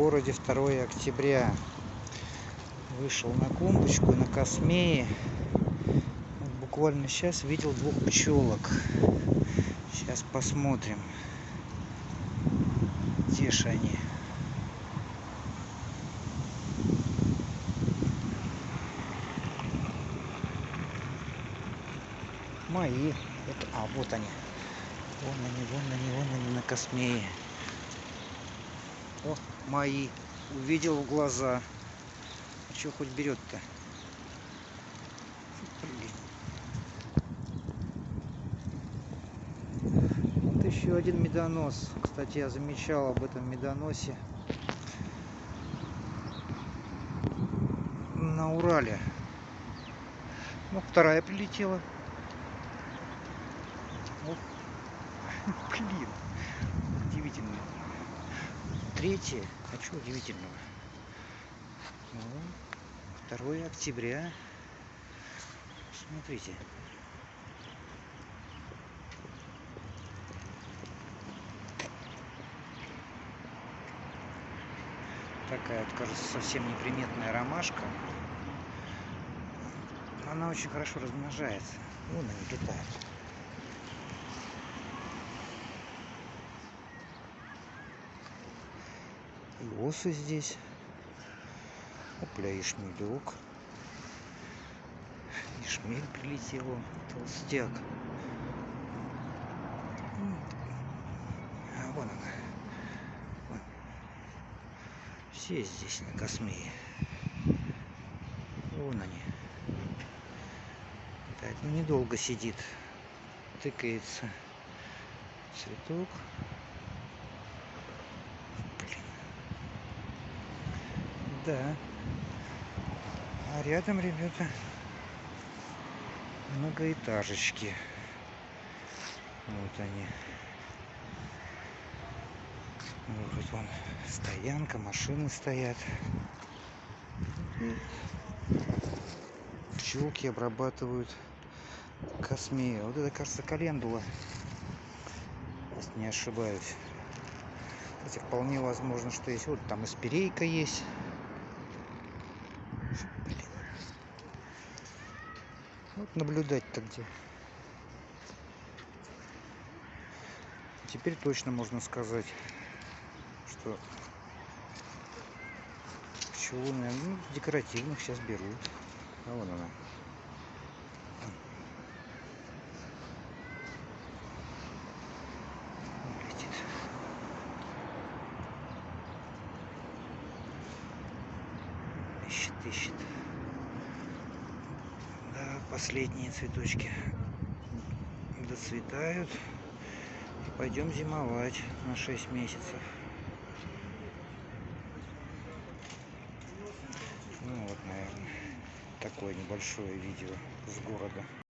городе 2 октября. Вышел на клумбочку на космее. Буквально сейчас видел двух пчелок. Сейчас посмотрим где же они. Мои. Это а вот они. Вон они вон они вон они на космее. О мои увидел в глаза. А что хоть берет-то вот еще один медонос. Кстати я замечал об этом медоносе. На урале. Ну вторая прилетела. Ох, блин, удивительно. Третье, а что удивительного? Ну, 2 октября. Смотрите. Такая, кажется, совсем неприметная ромашка. Она очень хорошо размножается. Вон они летают. И осы здесь. Опля, и шмелек. И шмель прилетел, толстяк. А вон она. Вон. Все здесь на космее. Вон они. Так, ну недолго сидит. Тыкается цветок. Да. А рядом, ребята, многоэтажечки. Вот они. Вот вон стоянка, машины стоят. Пчелки обрабатывают космею. Вот это, кажется, календула. Если не ошибаюсь. Кстати, вполне возможно, что есть. Вот там и есть. Вот наблюдать-то где. Теперь точно можно сказать, что наверное, ну, декоративных сейчас берут. А вон она. Ищет, ищет последние цветочки доцветают. И пойдем зимовать на 6 месяцев. Ну вот, наверное, такое небольшое видео с города.